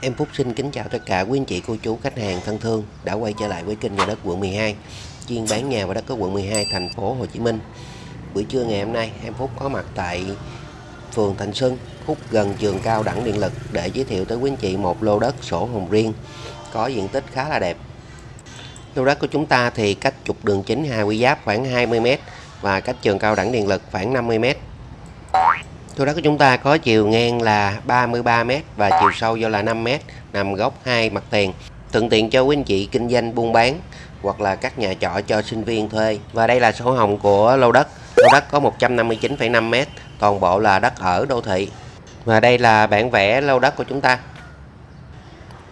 Em Phúc xin kính chào tất cả quý anh chị, cô chú, khách hàng thân thương đã quay trở lại với kênh nhà đất quận 12 chuyên bán nhà và đất ở quận 12 thành phố Hồ Chí Minh. Buổi trưa ngày hôm nay em Phúc có mặt tại phường Thành Xuân, khúc gần trường cao đẳng điện lực để giới thiệu tới quý anh chị một lô đất sổ hồng riêng có diện tích khá là đẹp. Lô đất của chúng ta thì cách trục đường chính Hà Quy Giáp khoảng 20m và cách trường cao đẳng điện lực khoảng 50m. Lô đất của chúng ta có chiều ngang là 33m và chiều sâu do là 5m, nằm góc hai mặt tiền. Thuận tiện cho quý anh chị kinh doanh buôn bán hoặc là các nhà trọ cho sinh viên thuê. Và đây là sổ hồng của lô đất. Lô đất có 159,5m, toàn bộ là đất ở đô thị. Và đây là bản vẽ lô đất của chúng ta.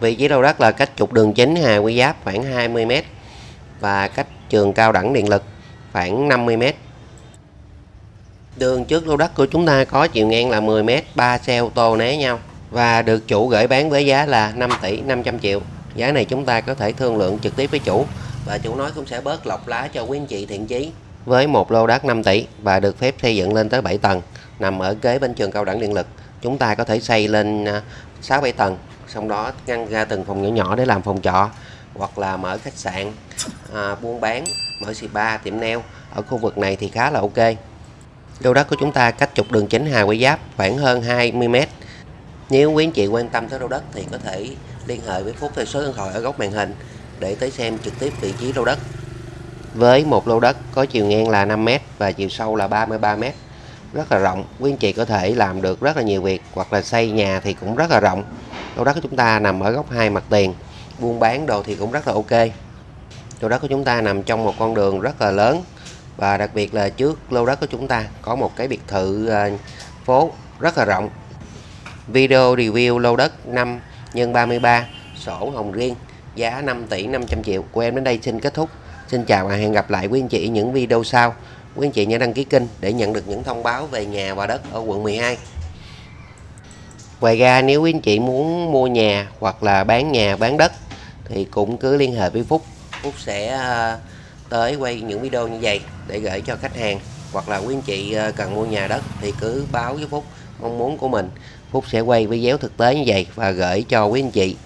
Vị trí lô đất là cách trục đường chính Hà Quy Giáp khoảng 20m và cách trường cao đẳng điện lực khoảng 50m. Đường trước lô đất của chúng ta có chiều ngang là 10m, 3 xe ô tô né nhau và được chủ gửi bán với giá là 5 tỷ 500 triệu. Giá này chúng ta có thể thương lượng trực tiếp với chủ và chủ nói cũng sẽ bớt lọc lá cho quý anh chị thiện chí. Với một lô đất 5 tỷ và được phép xây dựng lên tới 7 tầng nằm ở kế bên trường cao đẳng điện lực, chúng ta có thể xây lên à, 6-7 tầng, sau đó ngăn ra từng phòng nhỏ nhỏ để làm phòng trọ hoặc là mở khách sạn, à, buôn bán, mở spa, tiệm nail. Ở khu vực này thì khá là ok. Lô đất của chúng ta cách trục đường chính Hà Quy Giáp khoảng hơn 20m. Nếu quý anh chị quan tâm tới lô đất thì có thể liên hệ với Phúc theo số điện thoại ở góc màn hình để tới xem trực tiếp vị trí lô đất. Với một lô đất có chiều ngang là 5m và chiều sâu là 33m, rất là rộng, quý anh chị có thể làm được rất là nhiều việc hoặc là xây nhà thì cũng rất là rộng. Lô đất của chúng ta nằm ở góc hai mặt tiền, buôn bán đồ thì cũng rất là ok. Lô đất của chúng ta nằm trong một con đường rất là lớn và đặc biệt là trước lô đất của chúng ta có một cái biệt thự à, phố rất là rộng. Video review lô đất 5 x 33 sổ hồng riêng, giá 5 tỷ 500 triệu. Của em đến đây xin kết thúc. Xin chào và hẹn gặp lại quý anh chị những video sau. Quý anh chị nhớ đăng ký kênh để nhận được những thông báo về nhà và đất ở quận 12 ngoài ra, nếu quý anh chị muốn mua nhà hoặc là bán nhà, bán đất thì cũng cứ liên hệ với Phúc. Phúc sẽ à, tới quay những video như vậy để gửi cho khách hàng. Hoặc là quý anh chị ờ, cần mua nhà đất thì cứ báo với Phúc, mong muốn của mình. Phúc sẽ quay video thực tế như vậy và gửi cho quý anh chị.